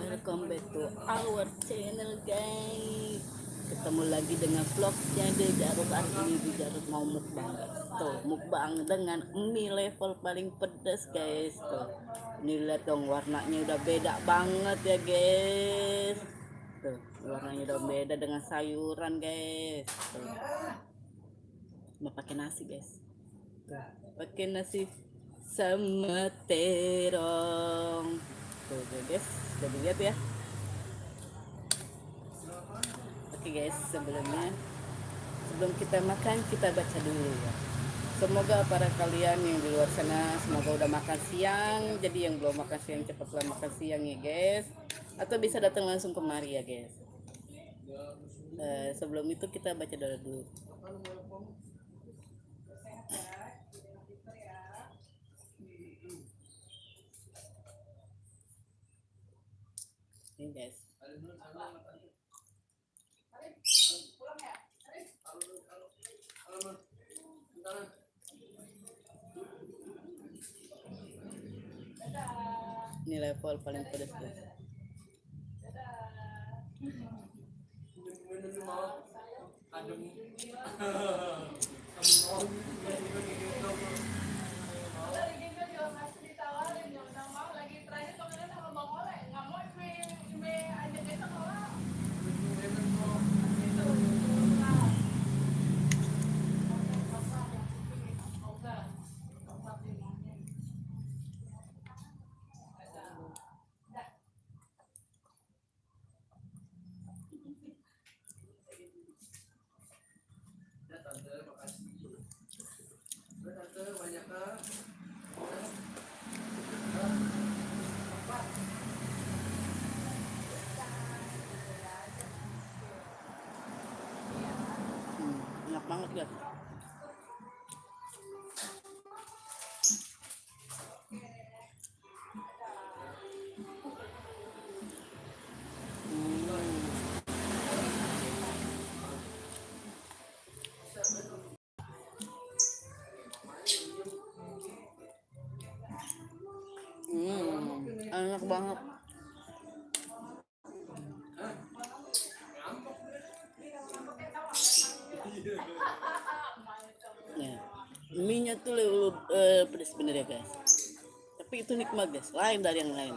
welcome back to our channel guys. Ketemu lagi dengan vlognya di Garut hari ini di Garut mau mukbang tuh mukbang dengan mie level paling pedas guys. Tuh ini lihat dong warnanya udah beda banget ya guys. Tuh warnanya udah beda dengan sayuran guys. Tuh. Mau pakai nasi guys. Pakai nasi sama terong tuh guys udah dilihat ya Oke guys, sebelumnya sebelum kita makan kita baca dulu ya. Semoga para kalian yang di luar sana semoga udah makan siang. Jadi yang belum makan siang cepatlah makan siang ya guys. Atau bisa datang langsung kemari ya guys. Eh, sebelum itu kita baca dulu. Ini level paling pedas guys. banget guys. Hmm, enak banget. Tuh lebih eh, pedas bener ya guys. Tapi itu nikmat guys, lain dari yang lain.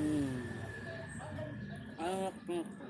Hmm. Enak banget.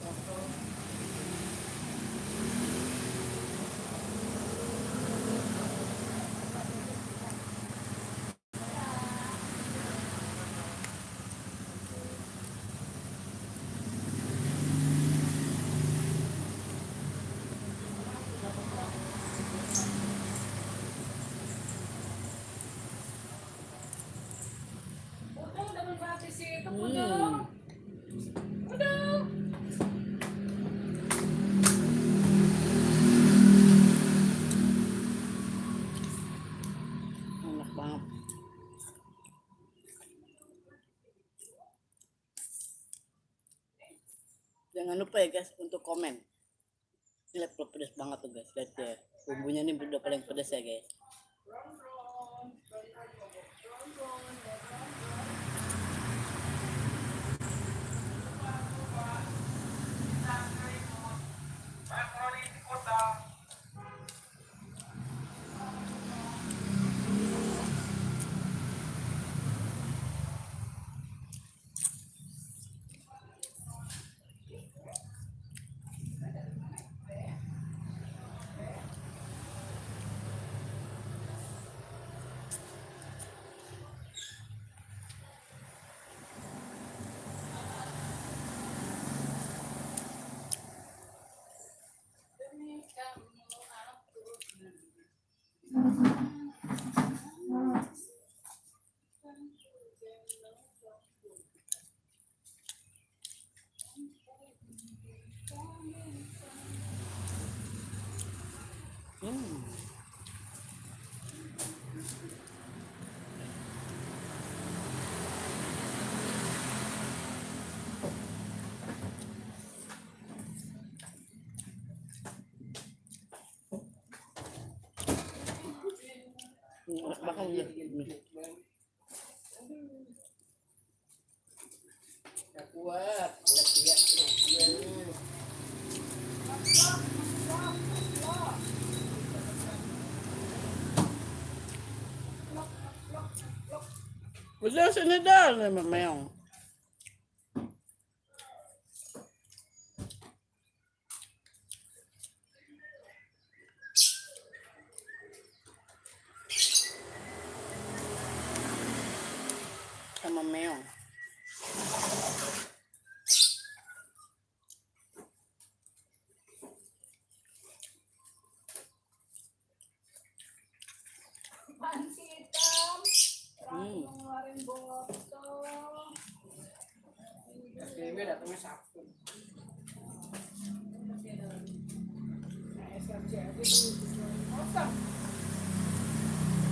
Jangan lupa ya guys untuk komen. Ini level pedas banget tuh guys. Lihat ya. Bumbunya ini udah paling pedas ya guys. Bakal Gak kuat, udah siap. Udah sini dah, meong. Sama meong. Pansi hitam. Hmm. SDM datangnya Sabtu. Nah, dulu. Kosong.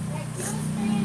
Me.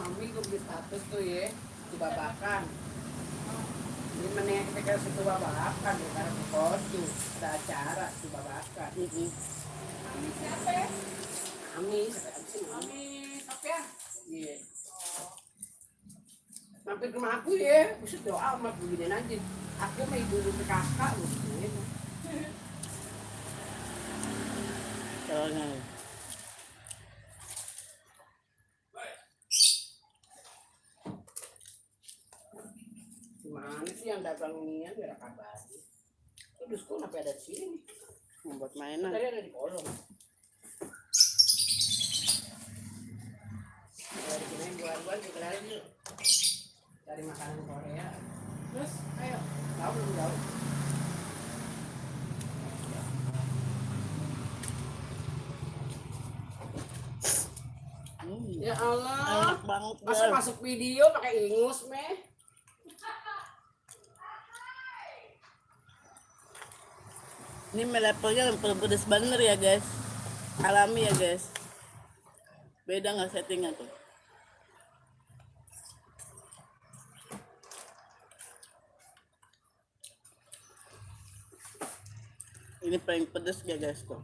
Mami gue beli status tuh ya, di Ini kasih ke babakan ya, karena di kostu, ada acara di babakan. Mm-mm. Mami siapa ya? Ini. Mami Sofia. Iya. Mampir ke rumah aku ya, buset doa sama begini aja. Aku sama ibu ibu kakak loh. Gitu. Soalnya. Gimana sih yang dagang inian biar kabar. Terus kok kenapa ada di sini? Membuat mainan. Tadi ada di kolong. Dari sini buat-buat juga lagi. Cari makanan Korea. Terus, ayo. Tahu belum tahu? Hmm. Ya Allah. Enak banget. Masa Bel. masuk video pakai ingus, meh? Ini levelnya yang pedes bener ya guys. Alami ya guys. Beda nggak settingnya tuh? Ini paling pedes ya guys tuh.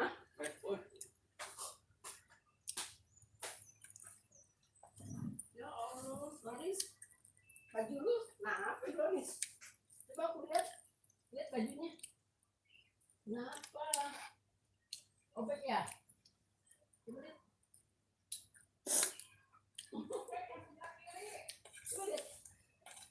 Hah? Oh. Ya Allah, Donis. Baju lu, nah apa Donis? Coba aku lihat. Lihat bajunya. Kenapa? Obek ya? Coba lihat. Coba lihat.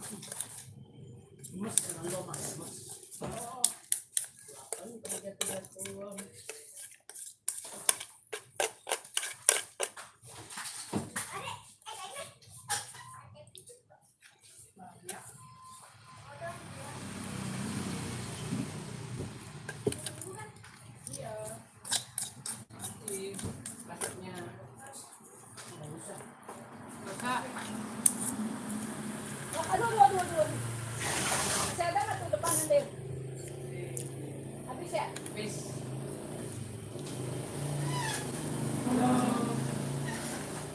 Mas, kenal lo mas, mas. Oh. Kan jatuh-jatuh. Banyak. Iya. Nanti plastiknya nggak usah. Kakak, Oh, aduh, aduh, aduh, aduh. Masih ada nggak tuh depan nanti? Habis ya? Bis.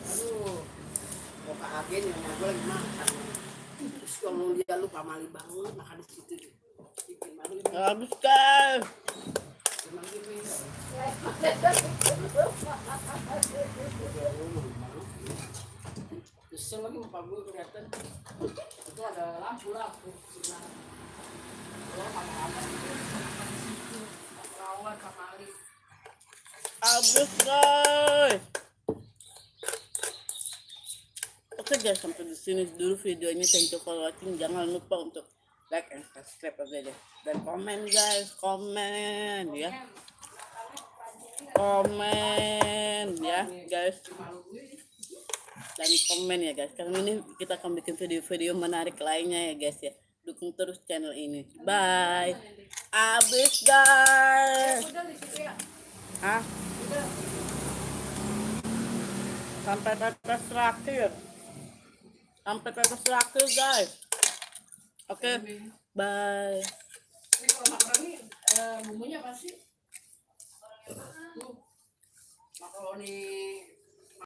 Aduh, mau ke agen yang gue lagi makan. Terus kalau mali banget makan di situ. Bikin malu ini. Habis kan. Emang gini. Kesel lagi muka gue kelihatan. Itu ada lampu-lampu. Sinar. Kalau pakai apa. Perawat sama Ali. Habis guys. Guys, sampai di sini dulu videonya. Thank you for watching. Jangan lupa untuk like and subscribe aja deh. Dan komen guys, komen ya. Komen ya guys. Dan komen ya guys. Karena ini kita akan bikin video-video menarik lainnya ya guys ya. Dukung terus channel ini. Bye. Abis guys. Hah? Sampai tetes terakhir. Sampai tetes terakhir guys. Oke. Bye. Ini kalau makaroni eh, bumbunya apa sih? Makaroni